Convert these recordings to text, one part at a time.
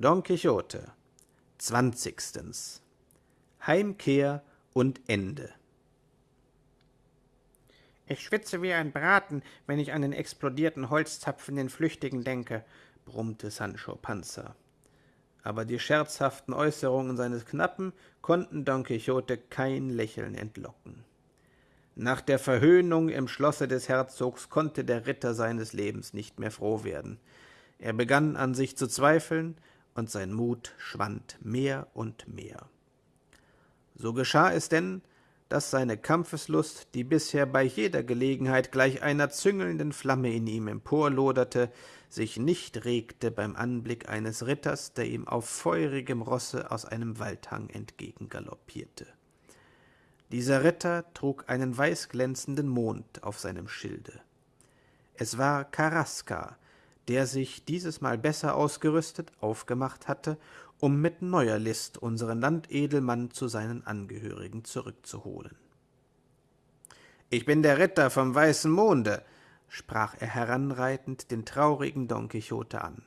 Don Quixote Zwanzigstens Heimkehr und Ende Ich schwitze wie ein Braten, wenn ich an den explodierten Holzzapfen den Flüchtigen denke, brummte Sancho Panza. Aber die scherzhaften Äußerungen seines Knappen konnten Don Quixote kein Lächeln entlocken. Nach der Verhöhnung im Schlosse des Herzogs konnte der Ritter seines Lebens nicht mehr froh werden. Er begann an sich zu zweifeln, und sein Mut schwand mehr und mehr. So geschah es denn, dass seine Kampfeslust, die bisher bei jeder Gelegenheit gleich einer züngelnden Flamme in ihm emporloderte, sich nicht regte beim Anblick eines Ritters, der ihm auf feurigem Rosse aus einem Waldhang entgegengaloppierte. Dieser Ritter trug einen weißglänzenden Mond auf seinem Schilde. Es war Karaska, der sich dieses Mal besser ausgerüstet aufgemacht hatte, um mit neuer List unseren Landedelmann zu seinen Angehörigen zurückzuholen. »Ich bin der Ritter vom weißen Monde«, sprach er heranreitend den traurigen Don Quixote an,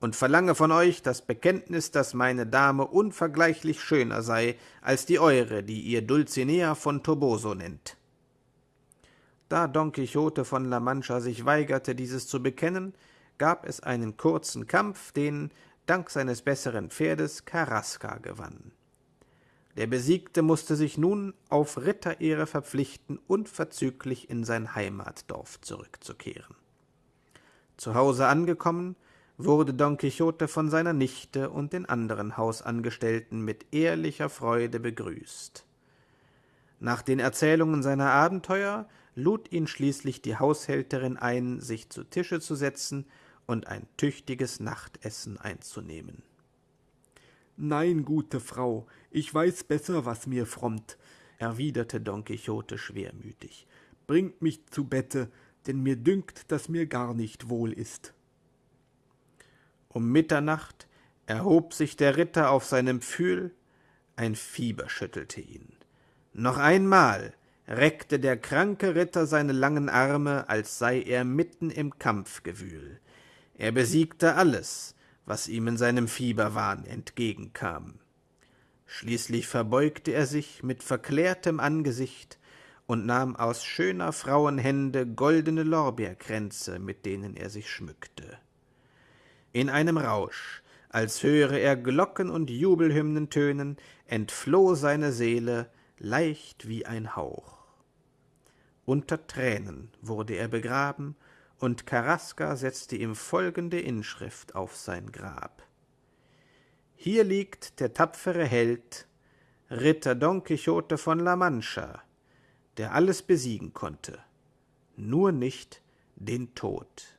»und verlange von euch das Bekenntnis, dass meine Dame unvergleichlich schöner sei als die eure, die ihr Dulcinea von Toboso nennt.« Da Don Quixote von La Mancha sich weigerte, dieses zu bekennen, gab es einen kurzen Kampf, den, dank seines besseren Pferdes, Carrasca gewann. Der Besiegte musste sich nun auf Ritterehre verpflichten, unverzüglich in sein Heimatdorf zurückzukehren. Zu Hause angekommen, wurde Don Quixote von seiner Nichte und den anderen Hausangestellten mit ehrlicher Freude begrüßt. Nach den Erzählungen seiner Abenteuer lud ihn schließlich die Haushälterin ein, sich zu Tische zu setzen und ein tüchtiges Nachtessen einzunehmen. Nein, gute Frau, ich weiß besser, was mir frommt, erwiderte Don Quixote schwermütig. Bringt mich zu Bette, denn mir dünkt, dass mir gar nicht wohl ist. Um Mitternacht erhob sich der Ritter auf seinem Pfühl, ein Fieber schüttelte ihn. Noch einmal reckte der kranke Ritter seine langen Arme, als sei er mitten im Kampfgewühl. Er besiegte alles, was ihm in seinem Fieberwahn entgegenkam. Schließlich verbeugte er sich mit verklärtem Angesicht und nahm aus schöner Frauen Hände goldene Lorbeerkränze, mit denen er sich schmückte. In einem Rausch, als höre er Glocken und Jubelhymnen tönen, entfloh seine Seele leicht wie ein Hauch. Unter Tränen wurde er begraben und Carrasca setzte ihm folgende Inschrift auf sein Grab. Hier liegt der tapfere Held, Ritter Don Quixote von La Mancha, der alles besiegen konnte, nur nicht den Tod.